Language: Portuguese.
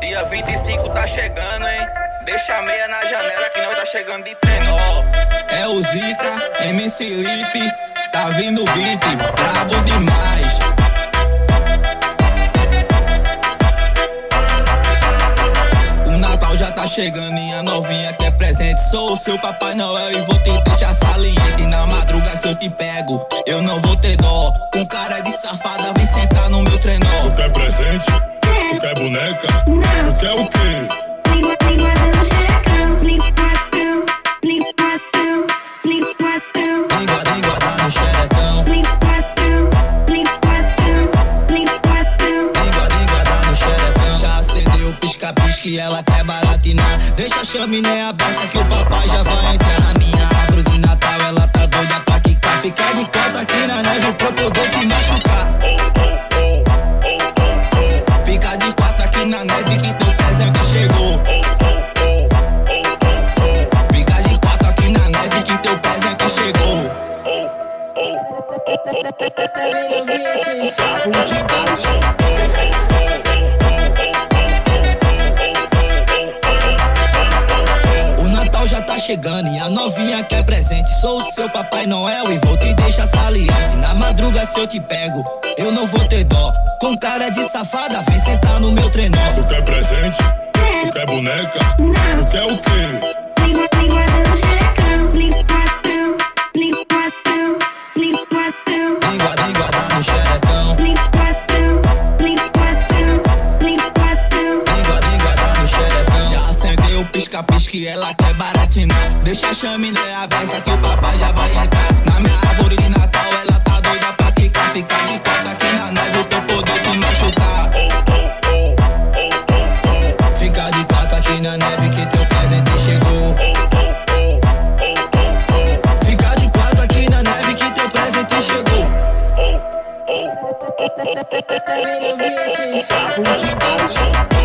Dia 25 tá chegando, hein? Deixa a meia na janela que nós tá chegando de trenó. É o Zica, MC Lipe, tá vindo o beat, brabo demais. O Natal já tá chegando e a novinha quer presente. Sou o seu Papai Noel e vou te deixar saliente. Na madruga se eu te pego, eu não vou ter dó. Com cara de safada, vem sentar no meu trenó. Tu quer presente? Quer boneca? Não. Tu quer o quê? Língua, linguadão, xerecão. Linguadão, linguadão, linguadão. Língua, língua, dá no xerecão. Linguadão, linguadão, linguadão. Língua, língua, dá no xerecão. Já acendeu o pisca-pisca e ela quer baratinar. Deixa a chaminé aberta que o papai já vai entrar. Na minha árvore de Natal ela tá doida pra quicar. Fica de quatro aqui na neve pra eu O Natal já tá chegando e a novinha quer presente. Sou o seu Papai Noel e vou te deixar saliente. Na madruga se eu te pego, eu não vou ter dó. Com cara de safada, vem sentar no meu trenó. Tu quer presente? Tu quer boneca? Não. Tu quer o quê? Língua, linguadão, xerecão. Linguadão, linguadão, acendeu o pisca-pisca e ela quer baratinar. Deixa a chaminé aberta que o papai já vai entrar. Na minha árvore de Natal ela tá doida pra quicar. Fica de quatro aqui na neve pra eu poder te machucar. Fica de quatro aqui na neve que teu presente chegou. Fica de quatro aqui na neve que teu presente chegou. Papo de baixo.